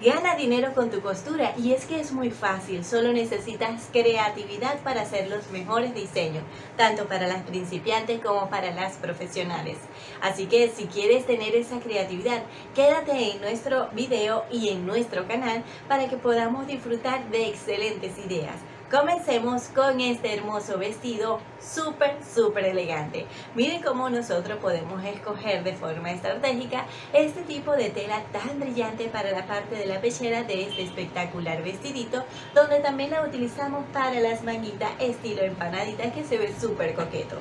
Gana dinero con tu costura y es que es muy fácil, solo necesitas creatividad para hacer los mejores diseños, tanto para las principiantes como para las profesionales. Así que si quieres tener esa creatividad, quédate en nuestro video y en nuestro canal para que podamos disfrutar de excelentes ideas. Comencemos con este hermoso vestido súper, súper elegante. Miren cómo nosotros podemos escoger de forma estratégica este tipo de tela tan brillante para la parte de la pechera de este espectacular vestidito, donde también la utilizamos para las manguitas estilo empanadita que se ve súper coqueto.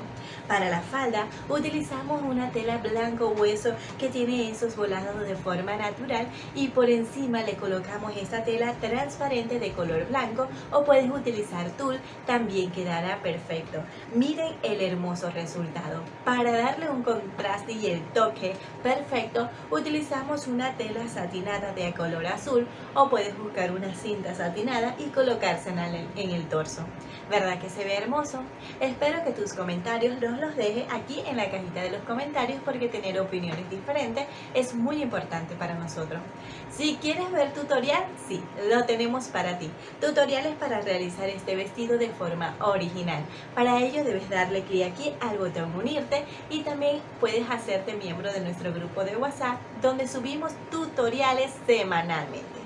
Para la falda utilizamos una tela blanco hueso que tiene esos volados de forma natural y por encima le colocamos esta tela transparente de color blanco o puedes utilizar tul, también quedará perfecto. Miren el hermoso resultado. Para darle un contraste y el toque perfecto, utilizamos una tela satinada de color azul o puedes buscar una cinta satinada y colocársela en el torso. ¿Verdad que se ve hermoso? Espero que tus comentarios los dejes aquí en la cajita de los comentarios porque tener opiniones diferentes es muy importante para nosotros. Si quieres ver tutorial, sí, lo tenemos para ti. Tutoriales para realizar este vestido de forma original. Para ello debes darle clic aquí al botón unirte y también puedes hacerte miembro de nuestro grupo de WhatsApp donde subimos tutoriales semanalmente.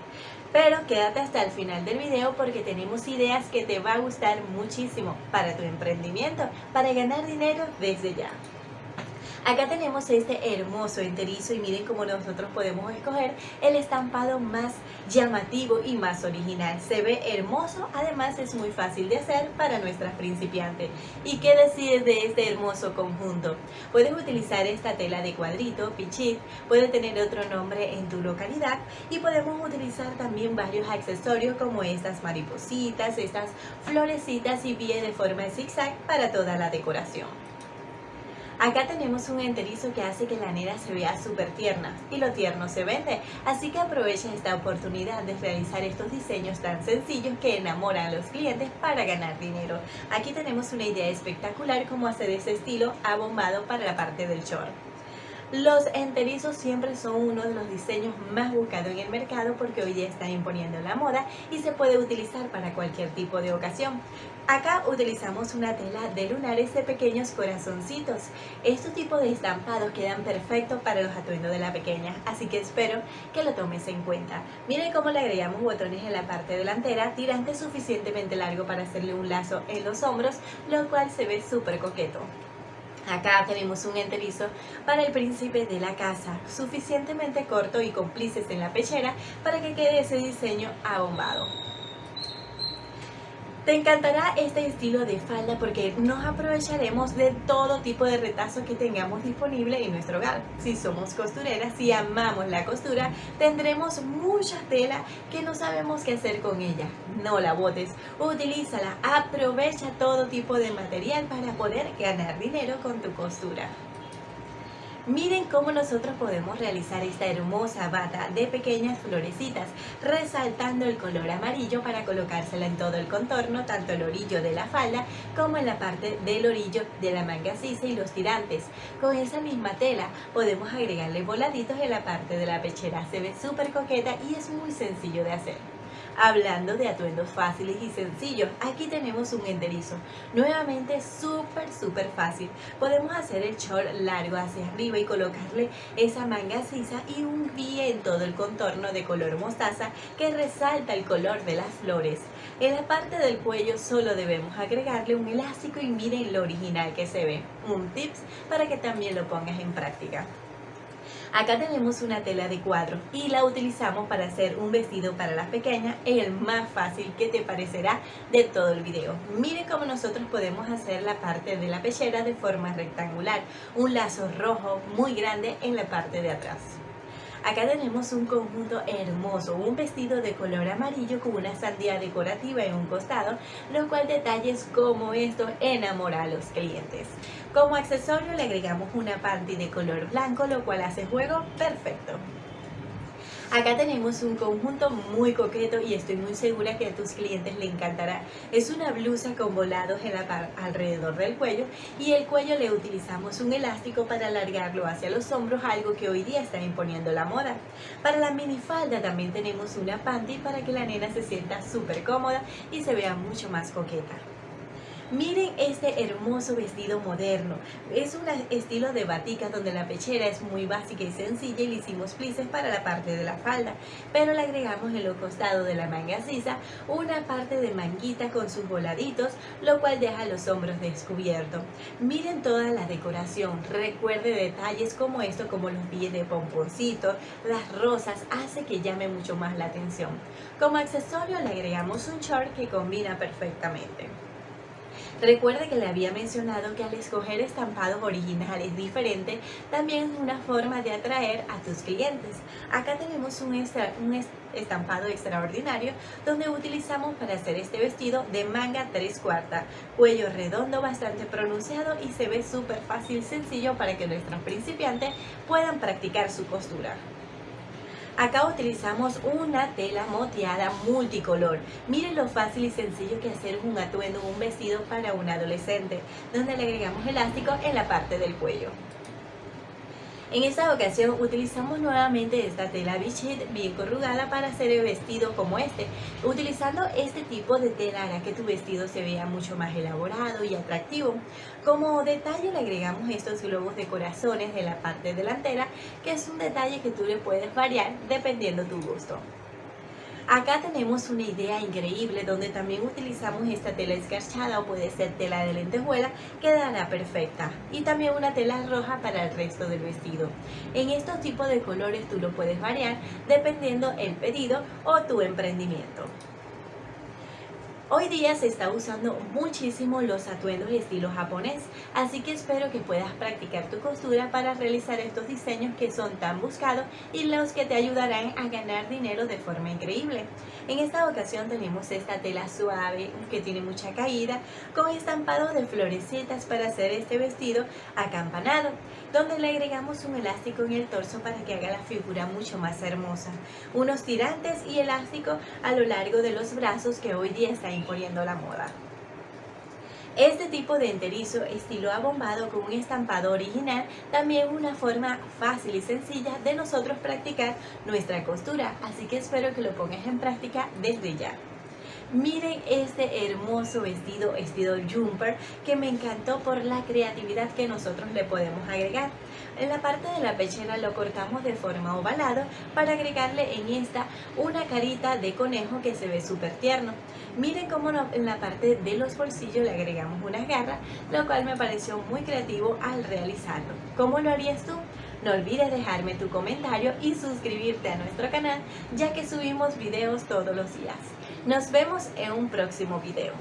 Pero quédate hasta el final del video porque tenemos ideas que te va a gustar muchísimo para tu emprendimiento, para ganar dinero desde ya. Acá tenemos este hermoso enterizo y miren cómo nosotros podemos escoger el estampado más llamativo y más original. Se ve hermoso, además es muy fácil de hacer para nuestras principiantes. ¿Y qué decides de este hermoso conjunto? Puedes utilizar esta tela de cuadrito, pichit, puede tener otro nombre en tu localidad y podemos utilizar también varios accesorios como estas maripositas, estas florecitas y pie de forma zigzag para toda la decoración. Acá tenemos un enterizo que hace que la nera se vea súper tierna y lo tierno se vende, así que aprovecha esta oportunidad de realizar estos diseños tan sencillos que enamoran a los clientes para ganar dinero. Aquí tenemos una idea espectacular como hacer ese estilo abombado para la parte del short. Los enterizos siempre son uno de los diseños más buscados en el mercado porque hoy día están imponiendo la moda y se puede utilizar para cualquier tipo de ocasión. Acá utilizamos una tela de lunares de pequeños corazoncitos. Estos tipos de estampados quedan perfectos para los atuendos de la pequeña, así que espero que lo tomes en cuenta. Miren cómo le agregamos botones en la parte delantera, tirante suficientemente largo para hacerle un lazo en los hombros, lo cual se ve súper coqueto. Acá tenemos un enterizo para el príncipe de la casa, suficientemente corto y cómplices en la pechera para que quede ese diseño abombado. Te encantará este estilo de falda porque nos aprovecharemos de todo tipo de retazos que tengamos disponible en nuestro hogar. Si somos costureras y amamos la costura, tendremos mucha tela que no sabemos qué hacer con ella. No la botes, utilízala, aprovecha todo tipo de material para poder ganar dinero con tu costura. Miren cómo nosotros podemos realizar esta hermosa bata de pequeñas florecitas, resaltando el color amarillo para colocársela en todo el contorno, tanto el orillo de la falda como en la parte del orillo de la manga sisa y los tirantes. Con esa misma tela podemos agregarle voladitos en la parte de la pechera, se ve súper coqueta y es muy sencillo de hacer. Hablando de atuendos fáciles y sencillos, aquí tenemos un enterizo. Nuevamente súper, súper fácil. Podemos hacer el short largo hacia arriba y colocarle esa manga sisa y un pie en todo el contorno de color mostaza que resalta el color de las flores. En la parte del cuello solo debemos agregarle un elástico y miren lo original que se ve. Un tips para que también lo pongas en práctica. Acá tenemos una tela de cuadro y la utilizamos para hacer un vestido para las pequeñas, el más fácil que te parecerá de todo el video. Miren cómo nosotros podemos hacer la parte de la pechera de forma rectangular, un lazo rojo muy grande en la parte de atrás. Acá tenemos un conjunto hermoso, un vestido de color amarillo con una sandía decorativa en un costado, lo cual detalles como esto enamora a los clientes. Como accesorio le agregamos una panty de color blanco, lo cual hace juego perfecto. Acá tenemos un conjunto muy coqueto y estoy muy segura que a tus clientes le encantará. Es una blusa con volados en la alrededor del cuello y el cuello le utilizamos un elástico para alargarlo hacia los hombros, algo que hoy día está imponiendo la moda. Para la minifalda también tenemos una panty para que la nena se sienta súper cómoda y se vea mucho más coqueta. Miren este hermoso vestido moderno. Es un estilo de batica donde la pechera es muy básica y sencilla y le hicimos plices para la parte de la falda. Pero le agregamos en los costados de la manga sisa una parte de manguita con sus voladitos, lo cual deja los hombros descubiertos. Miren toda la decoración. Recuerde detalles como esto, como los pies de pomponcito, las rosas, hace que llame mucho más la atención. Como accesorio le agregamos un short que combina perfectamente. Recuerde que le había mencionado que al escoger estampados originales diferentes, también es una forma de atraer a tus clientes. Acá tenemos un, estampado extraordinario donde utilizamos para hacer este vestido de manga 3 cuarta, cuello redondo bastante pronunciado y se ve súper fácil, sencillo para que nuestros principiantes puedan practicar su costura. Acá utilizamos una tela moteada multicolor. Miren lo fácil y sencillo que hacer un atuendo, un vestido para un adolescente, donde le agregamos elástico en la parte del cuello. En esta ocasión utilizamos nuevamente esta tela bichette bien corrugada para hacer el vestido como este. Utilizando este tipo de tela hará que tu vestido se vea mucho más elaborado y atractivo. Como detalle le agregamos estos globos de corazones de la parte delantera, que es un detalle que tú le puedes variar dependiendo tu gusto. Acá tenemos una idea increíble donde también utilizamos esta tela escarchada o puede ser tela de lentejuela, quedará perfecta. Y también una tela roja para el resto del vestido. En estos tipos de colores tú lo puedes variar dependiendo el pedido o tu emprendimiento. Hoy día se está usando muchísimo los atuendos de estilo japonés, así que espero que puedas practicar tu costura para realizar estos diseños que son tan buscados y los que te ayudarán a ganar dinero de forma increíble. En esta ocasión tenemos esta tela suave que tiene mucha caída con estampado de florecitas para hacer este vestido acampanado, donde le agregamos un elástico en el torso para que haga la figura mucho más hermosa. Unos tirantes y elástico a lo largo de los brazos que hoy día está poniendo la moda. Este tipo de enterizo estilo abombado con un estampado original también es una forma fácil y sencilla de nosotros practicar nuestra costura, así que espero que lo pongas en práctica desde ya. Miren este hermoso vestido, vestido jumper, que me encantó por la creatividad que nosotros le podemos agregar. En la parte de la pechera lo cortamos de forma ovalado para agregarle en esta una carita de conejo que se ve súper tierno. Miren cómo en la parte de los bolsillos le agregamos unas garras, lo cual me pareció muy creativo al realizarlo. ¿Cómo lo harías tú? No olvides dejarme tu comentario y suscribirte a nuestro canal ya que subimos videos todos los días. Nos vemos en un próximo video.